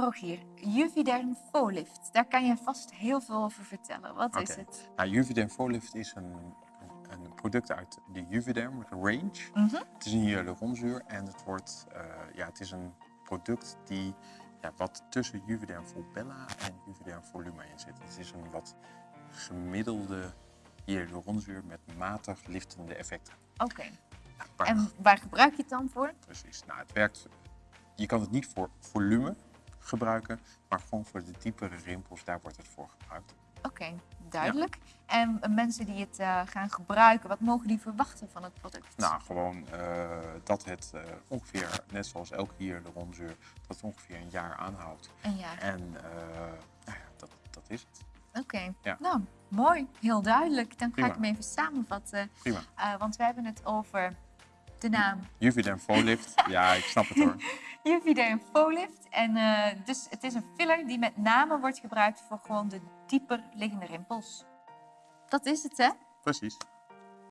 Rogier, Juvederm Folift. Daar kan je vast heel veel over vertellen. Wat is het? Nou, Juvederm Folift is een, een, een product uit de Juvederm range. Mhm. Het is een hyaluronzuur en het, wordt, eh, ja, het is een product die ja, wat tussen Juvederm Volbella en Juvederm Voluma in zit. Het is een wat gemiddelde hyaluronzuur met matig liftende effecten. Oké. Nou, En waar gebruik je het dan voor? Precies. Nou, het werkt. Je kan het niet voor volume gebruiken, maar gewoon voor de diepere rimpels, daar wordt het voor gebruikt. Oké, duidelijk. En mensen die het eh, gaan gebruiken, wat mogen die verwachten van het product? Nou, gewoon eh, dat het eh, ongeveer, net zoals elke hyaluronzuur, dat het ongeveer een jaar aanhoudt. Een jaar. En nou ja, dat, dat is het. Oké, Ja. nou, mooi. Heel duidelijk. Dan ga ik hem even samenvatten. Prima. Want we hebben het over de naam Juvederm Folift, ja, ik snap het hoor. Juvederm Folift. En eh, dus het is een filler die met name wordt gebruikt voor gewoon de dieper liggende rimpels. Dat is het, hè? Precies.